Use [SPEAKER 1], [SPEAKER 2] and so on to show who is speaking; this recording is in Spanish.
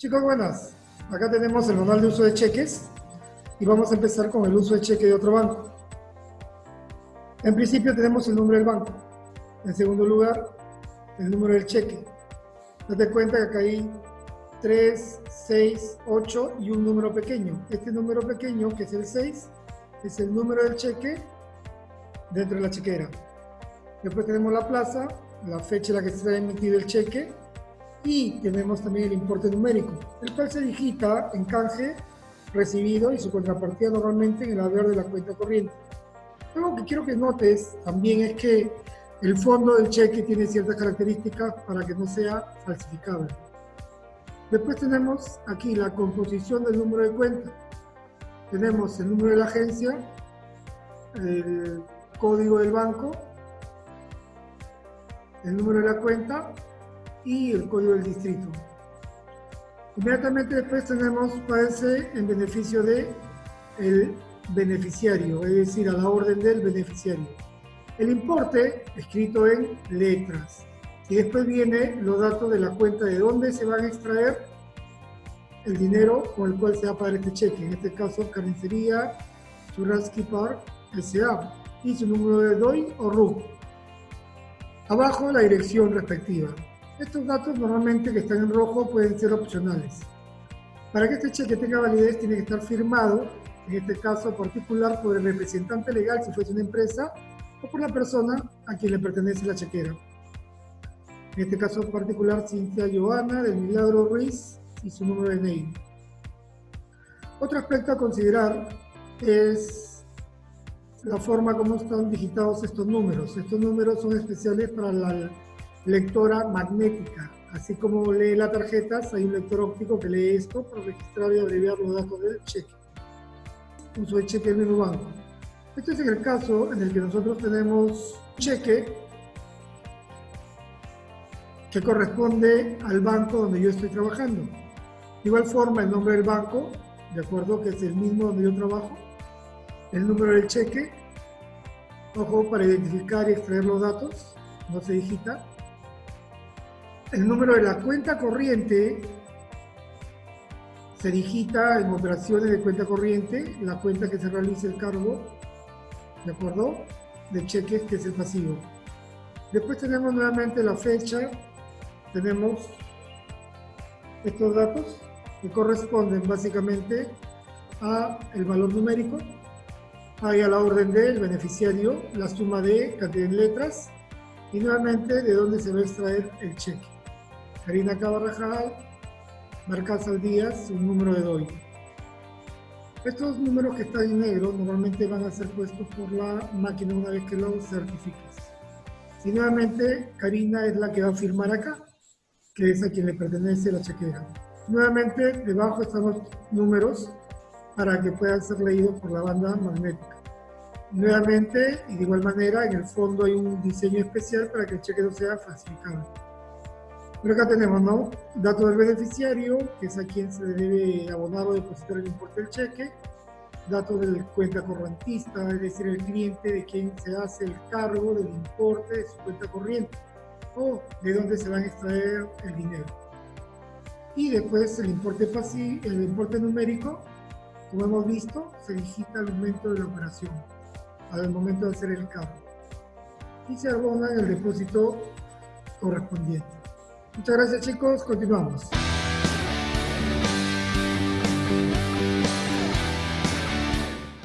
[SPEAKER 1] Chicos, buenas. Acá tenemos el manual de uso de cheques y vamos a empezar con el uso de cheque de otro banco. En principio tenemos el número del banco. En segundo lugar, el número del cheque. Date cuenta que acá hay 3, 6, 8 y un número pequeño. Este número pequeño, que es el 6, es el número del cheque dentro de la chequera. Después tenemos la plaza, la fecha en la que se ha emitido el cheque y tenemos también el importe numérico, el cual se digita en canje recibido y su contrapartida normalmente en el haber de la cuenta corriente. Algo que quiero que notes también es que el fondo del cheque tiene ciertas características para que no sea falsificable. Después tenemos aquí la composición del número de cuenta. Tenemos el número de la agencia, el código del banco, el número de la cuenta y el código del distrito. Inmediatamente después tenemos parece en beneficio de el beneficiario, es decir, a la orden del beneficiario. El importe escrito en letras. Y después viene los datos de la cuenta de dónde se van a extraer el dinero con el cual se va a pagar este cheque. En este caso, Carnicería Churrasky Park S.A. y su número de DOI o RUC. Abajo la dirección respectiva. Estos datos normalmente que están en rojo pueden ser opcionales. Para que este cheque tenga validez tiene que estar firmado, en este caso particular, por el representante legal si fuese una empresa o por la persona a quien le pertenece la chequera. En este caso particular, Cintia Joana del Milagro Ruiz y su número de DNI. Otro aspecto a considerar es la forma como están digitados estos números. Estos números son especiales para la lectora magnética. Así como lee las tarjetas, hay un lector óptico que lee esto para registrar y abreviar los datos del cheque. Uso de cheque del mismo banco. Este es el caso en el que nosotros tenemos cheque que corresponde al banco donde yo estoy trabajando. De igual forma, el nombre del banco, de acuerdo que es el mismo donde yo trabajo, el número del cheque, ojo, para identificar y extraer los datos, no se digita, el número de la cuenta corriente se digita en operaciones de cuenta corriente, la cuenta que se realiza el cargo, ¿de acuerdo? De cheques, que es el pasivo. Después tenemos nuevamente la fecha, tenemos estos datos que corresponden básicamente a el valor numérico, hay a la orden del beneficiario, la suma de cantidad en letras y nuevamente de dónde se va a extraer el cheque. Karina Cabarrajal, Marcas al Díaz, un número de DOI. Estos números que están en negro normalmente van a ser puestos por la máquina una vez que lo certifiques. Y nuevamente, Karina es la que va a firmar acá, que es a quien le pertenece la chequera. Nuevamente, debajo están los números para que puedan ser leídos por la banda magnética. Nuevamente, y de igual manera, en el fondo hay un diseño especial para que el cheque no sea falsificado. Pero acá tenemos, ¿no? Datos del beneficiario, que es a quien se debe abonar o depositar el importe del cheque. Datos del cuenta correntista, es decir, el cliente de quien se hace el cargo del importe de su cuenta corriente o de dónde se van a extraer el dinero. Y después el importe pasivo, el importe numérico, como hemos visto, se digita al momento de la operación, al momento de hacer el cargo. Y se abona en el depósito correspondiente. Muchas gracias chicos, continuamos.